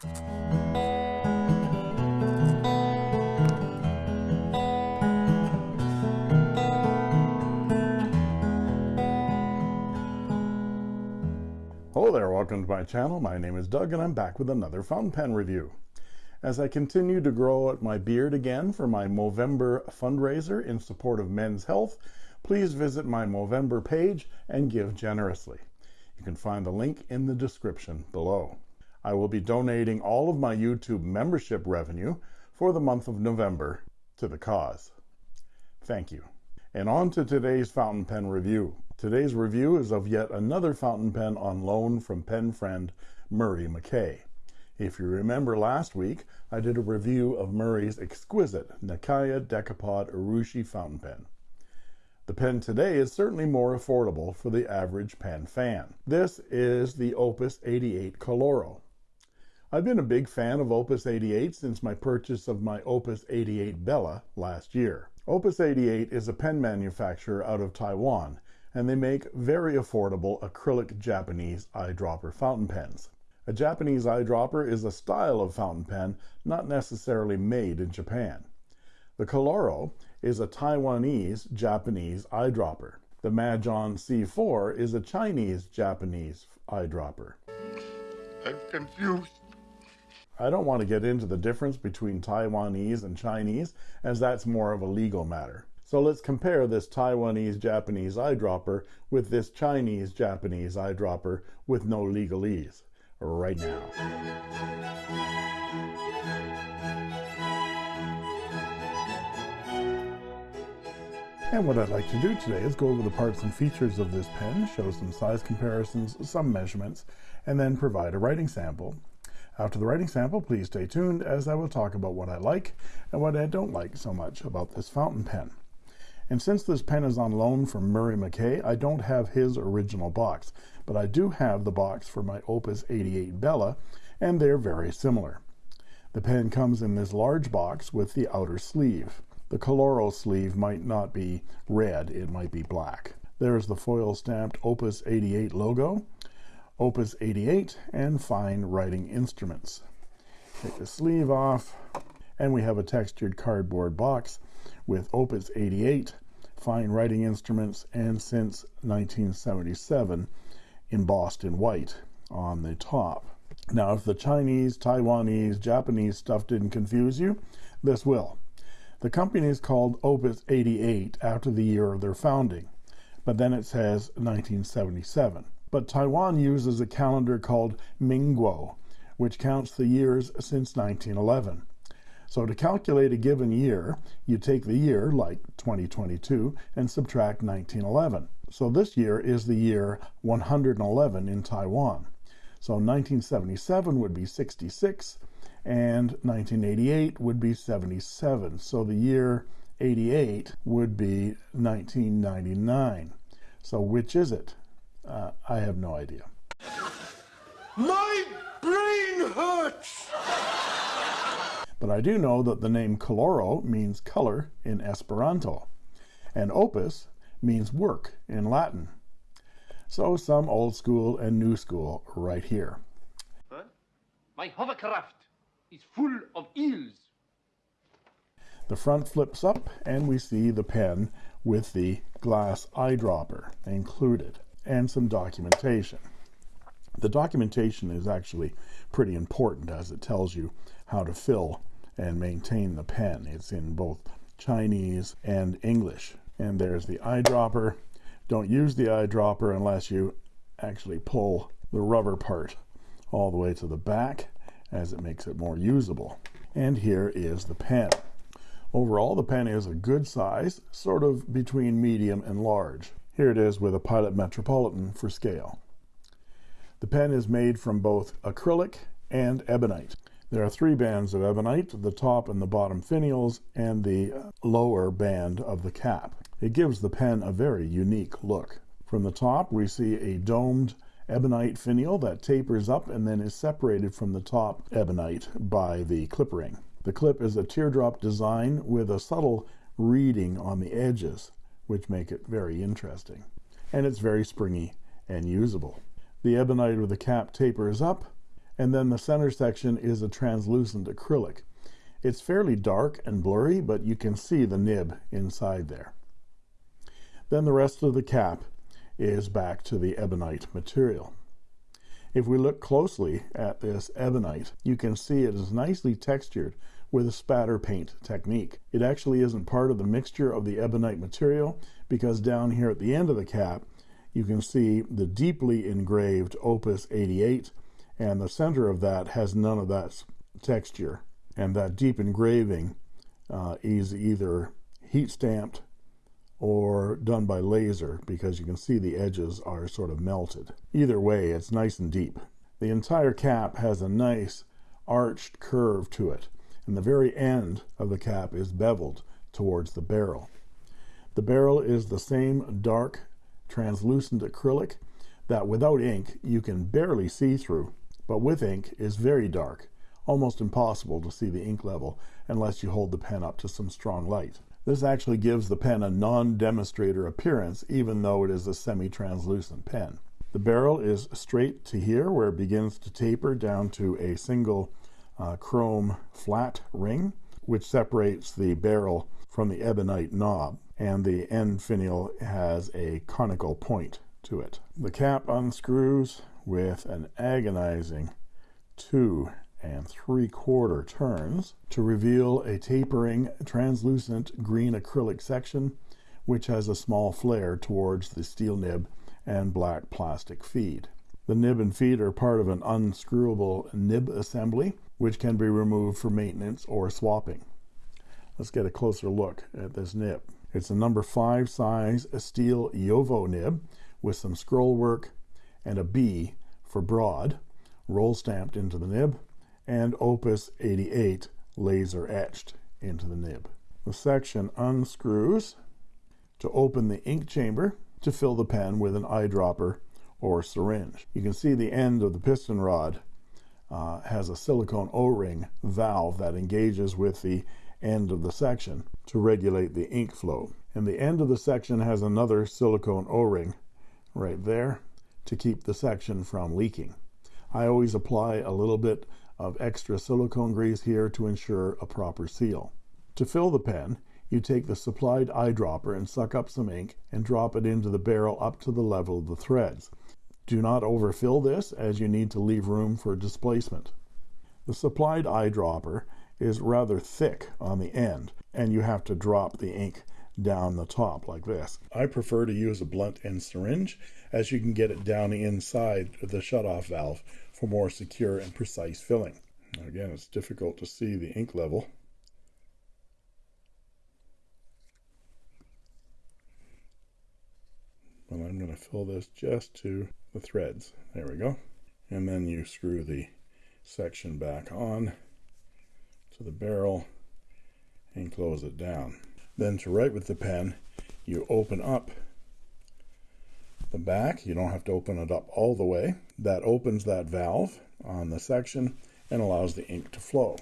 Hello there, welcome to my channel. My name is Doug and I'm back with another fountain pen review. As I continue to grow out my beard again for my Movember fundraiser in support of men's health, please visit my Movember page and give generously. You can find the link in the description below. I will be donating all of my YouTube membership revenue for the month of November to the cause. Thank you. And on to today's fountain pen review. Today's review is of yet another fountain pen on loan from pen friend Murray McKay. If you remember last week, I did a review of Murray's exquisite Nakaya Decapod Urushi fountain pen. The pen today is certainly more affordable for the average pen fan. This is the Opus 88 Koloro. I've been a big fan of Opus 88 since my purchase of my Opus 88 Bella last year. Opus 88 is a pen manufacturer out of Taiwan and they make very affordable acrylic Japanese eyedropper fountain pens. A Japanese eyedropper is a style of fountain pen not necessarily made in Japan. The Koloro is a Taiwanese Japanese eyedropper. The Majohn C4 is a Chinese Japanese eyedropper. I'm confused. I don't want to get into the difference between Taiwanese and Chinese, as that's more of a legal matter. So let's compare this Taiwanese Japanese eyedropper with this Chinese Japanese eyedropper with no legalese right now. And what I'd like to do today is go over the parts and features of this pen, show some size comparisons, some measurements, and then provide a writing sample. After the writing sample, please stay tuned as I will talk about what I like and what I don't like so much about this fountain pen. And since this pen is on loan from Murray McKay, I don't have his original box, but I do have the box for my Opus 88 Bella, and they're very similar. The pen comes in this large box with the outer sleeve. The Koloro sleeve might not be red, it might be black. There's the foil stamped Opus 88 logo, Opus 88, and fine writing instruments. Take the sleeve off, and we have a textured cardboard box with Opus 88, fine writing instruments, and since 1977 embossed in white on the top. Now, if the Chinese, Taiwanese, Japanese stuff didn't confuse you, this will. The company is called Opus 88 after the year of their founding, but then it says 1977. But Taiwan uses a calendar called Minguo, which counts the years since 1911. So to calculate a given year, you take the year, like 2022, and subtract 1911. So this year is the year 111 in Taiwan. So 1977 would be 66, and 1988 would be 77. So the year 88 would be 1999. So which is it? Uh, I have no idea. My brain hurts! But I do know that the name koloro means color in Esperanto, and opus means work in Latin. So some old school and new school right here. Huh? My hovercraft is full of eels. The front flips up and we see the pen with the glass eyedropper included and some documentation. The documentation is actually pretty important as it tells you how to fill and maintain the pen. It's in both Chinese and English. And there's the eyedropper. Don't use the eyedropper unless you actually pull the rubber part all the way to the back as it makes it more usable. And here is the pen. Overall, the pen is a good size, sort of between medium and large. Here it is with a Pilot Metropolitan for scale. The pen is made from both acrylic and ebonite. There are three bands of ebonite, the top and the bottom finials, and the lower band of the cap. It gives the pen a very unique look. From the top, we see a domed ebonite finial that tapers up and then is separated from the top ebonite by the clip ring. The clip is a teardrop design with a subtle reading on the edges, which make it very interesting. And it's very springy and usable. The ebonite of the cap tapers up And then the center section is a translucent acrylic. It's fairly dark and blurry, but you can see the nib inside there. Then the rest of the cap is back to the ebonite material. If we look closely at this ebonite, you can see it is nicely textured with a spatter paint technique. It actually isn't part of the mixture of the ebonite material because down here at the end of the cap, you can see the deeply engraved Opus 88 and the center of that has none of that texture and that deep engraving uh, is either heat stamped or done by laser because you can see the edges are sort of melted. Either way, it's nice and deep. The entire cap has a nice arched curve to it, and the very end of the cap is beveled towards the barrel. The barrel is the same dark, translucent acrylic that without ink you can barely see through, but with ink is very dark, almost impossible to see the ink level unless you hold the pen up to some strong light. This actually gives the pen a non-demonstrator appearance, even though it is a semi-translucent pen. The barrel is straight to here, where it begins to taper down to a single uh, chrome flat ring, which separates the barrel from the ebonite knob, and the end finial has a conical point to it. The cap unscrews with an agonizing two and three quarter turns to reveal a tapering translucent green acrylic section which has a small flare towards the steel nib and black plastic feed. The nib and feed are part of an unscrewable nib assembly which can be removed for maintenance or swapping. Let's get a closer look at this nib. It's a number 5 size steel JoWo nib with some scroll work and a B for broad roll stamped into the nib and Opus 88 laser etched into the nib. The section unscrews to open the ink chamber to fill the pen with an eyedropper or syringe. You can see the end of the piston rod uh, has a silicone O-ring valve that engages with the end of the section to regulate the ink flow. And the end of the section has another silicone O-ring right there to keep the section from leaking. I always apply a little bit of extra silicone grease here to ensure a proper seal. To fill the pen, you take the supplied eyedropper and suck up some ink and drop it into the barrel up to the level of the threads. Do not overfill this as you need to leave room for displacement. The supplied eyedropper is rather thick on the end and you have to drop the ink down the top like this. I prefer to use a blunt end syringe as you can get it down inside the shutoff valve for more secure and precise filling. Again, it's difficult to see the ink level. But I'm going to fill this just to the threads. There we go. And then you screw the section back on to the barrel and close it down. Then to write with the pen, you open up the back. You don't have to open it up all the way. That opens that valve on the section and allows the ink to flow.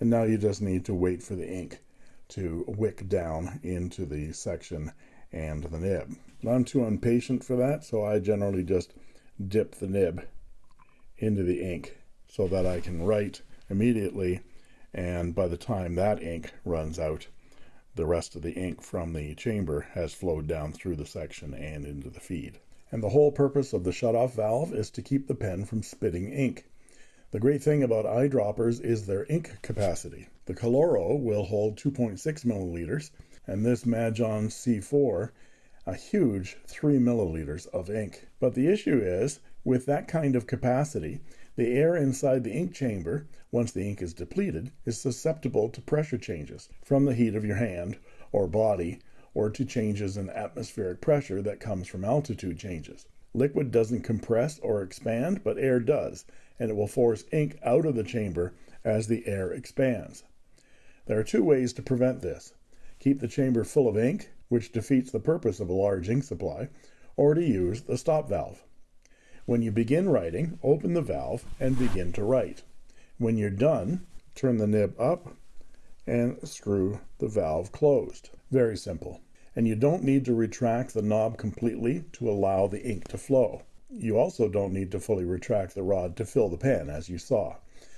And now you just need to wait for the ink to wick down into the section and the nib. I'm too impatient for that, so I generally just dip the nib into the ink so that I can write immediately and by the time that ink runs out the rest of the ink from the chamber has flowed down through the section and into the feed and the whole purpose of the shutoff valve is to keep the pen from spitting ink. The great thing about eyedroppers is their ink capacity. The Koloro will hold 2.6 milliliters, and this Majohn C4 a huge 3 milliliters of ink. But the issue is, with that kind of capacity, the air inside the ink chamber, once the ink is depleted, is susceptible to pressure changes from the heat of your hand or body or to changes in atmospheric pressure that comes from altitude changes. Liquid doesn't compress or expand, but air does, and it will force ink out of the chamber as the air expands. There are two ways to prevent this. Keep the chamber full of ink, which defeats the purpose of a large ink supply, or to use the stop valve. When you begin writing, open the valve and begin to write. When you're done, turn the nib up and screw the valve closed. Very simple. And you don't need to retract the knob completely to allow the ink to flow. You also don't need to fully retract the rod to fill the pen, as you saw.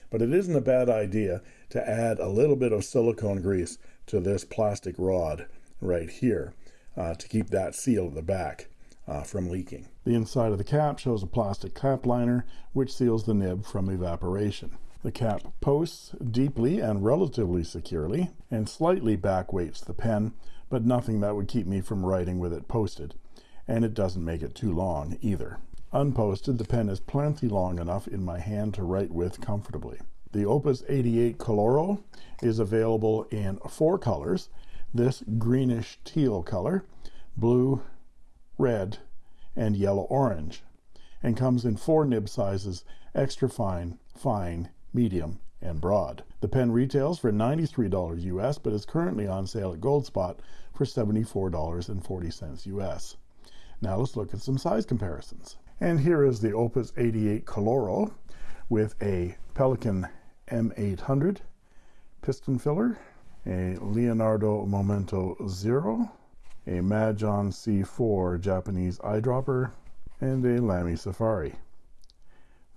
But it isn't a bad idea to add a little bit of silicone grease to this plastic rod right here uh, to keep that seal at the back uh, from leaking. The inside of the cap shows a plastic cap liner which seals the nib from evaporation. The cap posts deeply and relatively securely and slightly back weights the pen, but nothing that would keep me from writing with it posted. And it doesn't make it too long either. Unposted, the pen is plenty long enough in my hand to write with comfortably. The Opus 88 Koloro is available in four colors. This greenish teal color, blue, red, and yellow orange, and comes in four nib sizes, extra fine, fine, medium, and broad. The pen retails for $93 US, but is currently on sale at Goldspot for $74.40 US. Now let's look at some size comparisons. And here is the Opus 88 Koloro with a Pelikan M800 piston filler, a Leonardo Momento Zero, a Majohn C4 Japanese eyedropper, and a Lamy Safari.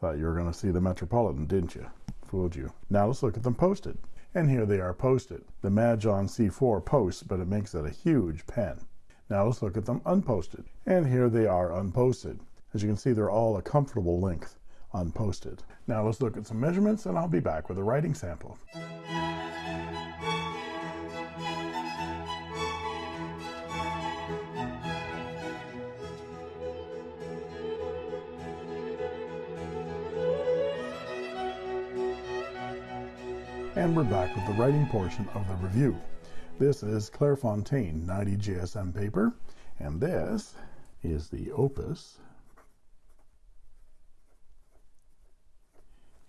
Thought you were going to see the Metropolitan, didn't you? Fooled you. Now let's look at them posted. And here they are posted. The Majohn C4 posts, but it makes it a huge pen. Now let's look at them unposted. And here they are unposted. As you can see, they're all a comfortable length unposted. Now let's look at some measurements and I'll be back with a writing sample. And we're back with the writing portion of the review. This is Clairefontaine 90 GSM paper, and this is the Opus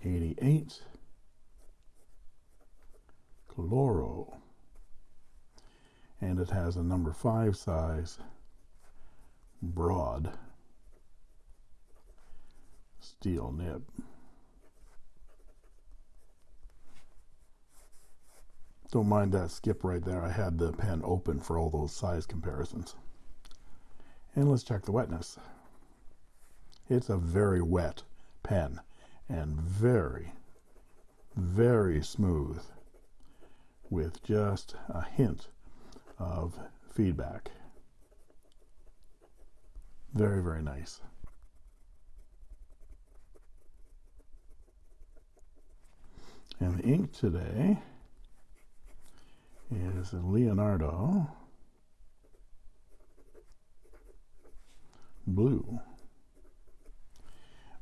88 Koloro. And it has a number 5 size broad steel nib. Don't mind that skip right there. I had the pen open for all those size comparisons. And let's check the wetness. It's a very wet pen and very, very smooth with just a hint of feedback. Very, very nice. And the ink today is Leonardo blue.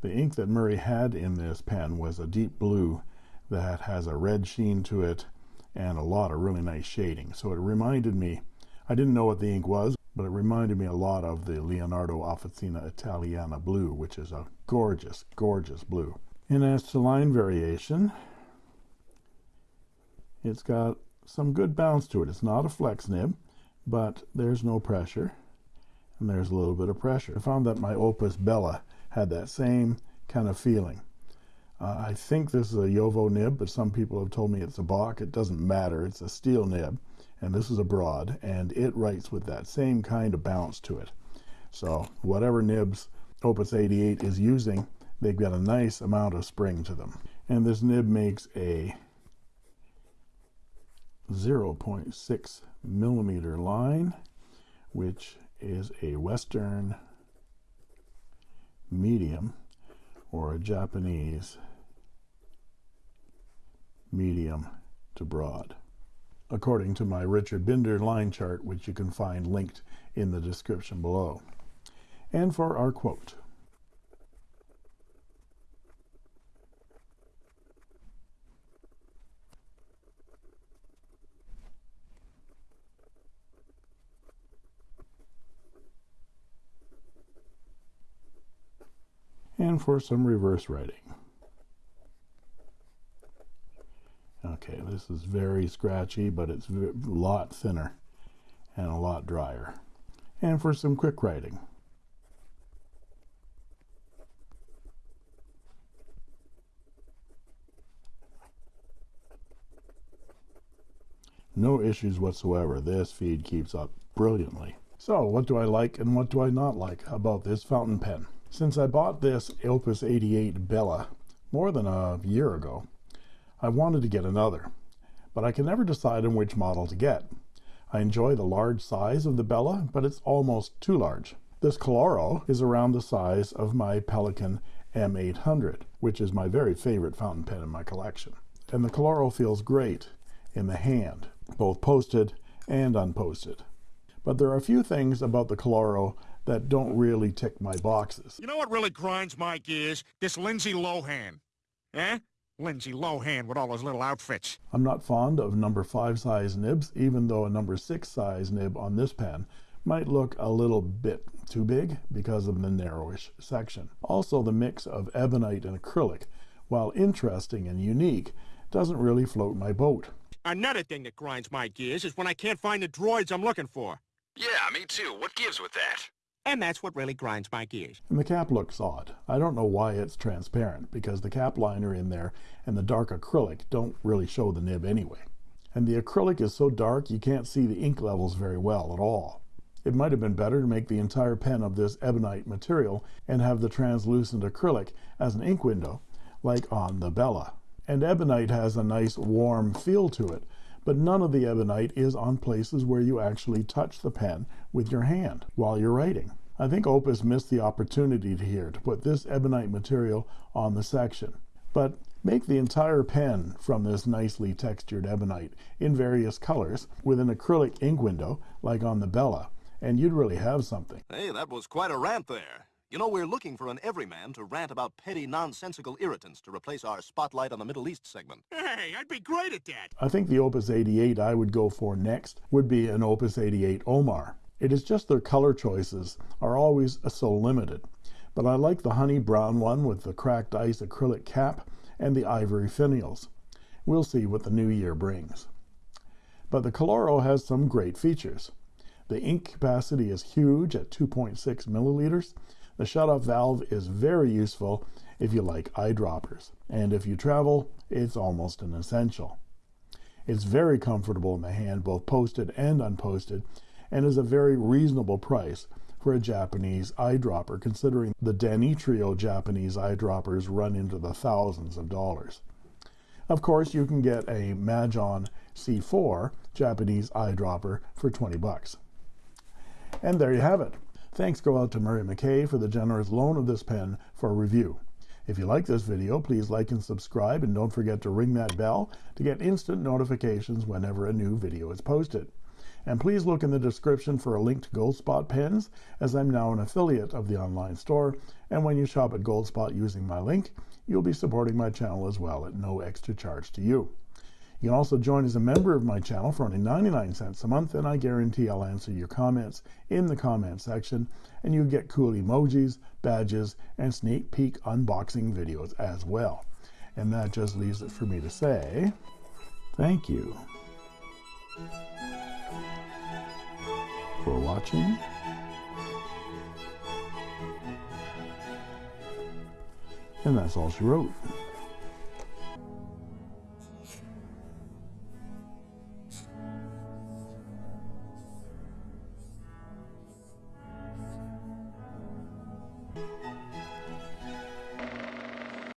The ink that Murray had in this pen was a deep blue that has a red sheen to it and a lot of really nice shading. So it reminded me, I didn't know what the ink was, but it reminded me a lot of the Leonardo Officina Italiana blue, which is a gorgeous, gorgeous blue. And as to line variation, it's got some good bounce to it. It's not a flex nib, but there's no pressure, and there's a little bit of pressure. I found that my Opus Bella had that same kind of feeling. Uh, I think this is a JoWo nib, but some people have told me it's a Bock. It doesn't matter. It's a steel nib, and this is a broad, and it writes with that same kind of bounce to it. So whatever nibs Opus 88 is using, they've got a nice amount of spring to them. And this nib makes a 0.6 millimeter line, which is a Western medium or a Japanese medium to broad, according to my Richard Binder line chart, which you can find linked in the description below. And for our quote. And for some reverse writing. Okay, this is very scratchy, but it's a lot thinner and a lot drier. And for some quick writing. No issues whatsoever. This feed keeps up brilliantly. So what do I like and what do I not like about this fountain pen? Since I bought this Opus 88 Bella more than a year ago, I wanted to get another, but I can never decide on which model to get. I enjoy the large size of the Bella, but it's almost too large. This Koloro is around the size of my Pelikan M800, which is my very favorite fountain pen in my collection. And the Koloro feels great in the hand, both posted and unposted. But there are a few things about the Koloro that don't really tick my boxes. You know what really grinds my gears? This Lindsay Lohan. Eh? Lindsay Lohan with all those little outfits. I'm not fond of number 5 size nibs, even though a number 6 size nib on this pen might look a little bit too big because of the narrowish section. Also, the mix of ebonite and acrylic, while interesting and unique, doesn't really float my boat. Another thing that grinds my gears is when I can't find the droids I'm looking for. Yeah, me too. What gives with that? And that's what really grinds my gears. And the cap looks odd. I don't know why it's transparent, because the cap liner in there and the dark acrylic don't really show the nib anyway. And the acrylic is so dark you can't see the ink levels very well at all. It might have been better to make the entire pen of this ebonite material and have the translucent acrylic as an ink window, like on the Bella. And ebonite has a nice warm feel to it, but none of the ebonite is on places where you actually touch the pen with your hand while you're writing. I think Opus missed the opportunity here to put this ebonite material on the section. But make the entire pen from this nicely textured ebonite in various colors with an acrylic ink window like on the Bella, and you'd really have something. Hey, that was quite a rant there. You know, we're looking for an everyman to rant about petty, nonsensical irritants to replace our spotlight on the Middle East segment. Hey, I'd be great at that. I think the Opus 88 I would go for next would be an Opus 88 Omar. It is just their color choices are always so limited. But I like the honey brown one with the cracked ice acrylic cap and the ivory finials. We'll see what the new year brings. But the Koloro has some great features. The ink capacity is huge at 2.6 milliliters, the shutoff valve is very useful if you like eyedroppers, and if you travel, it's almost an essential. It's very comfortable in the hand, both posted and unposted, and is a very reasonable price for a Japanese eyedropper, considering the Danitrio Japanese eyedroppers run into the thousands of dollars. Of course, you can get a Majohn C4 Japanese eyedropper for 20 bucks. And there you have it. Thanks go out to Murray McKay for the generous loan of this pen for review. If you like this video, please like and subscribe, and don't forget to ring that bell to get instant notifications whenever a new video is posted. And please look in the description for a link to Goldspot pens, as I'm now an affiliate of the online store, and when you shop at Goldspot using my link, you'll be supporting my channel as well at no extra charge to you. You can also join as a member of my channel for only 99 cents a month, and I guarantee I'll answer your comments in the comment section, and you get cool emojis, badges, and sneak peek unboxing videos as well. And that just leaves it for me to say thank you for watching. And that's all she wrote.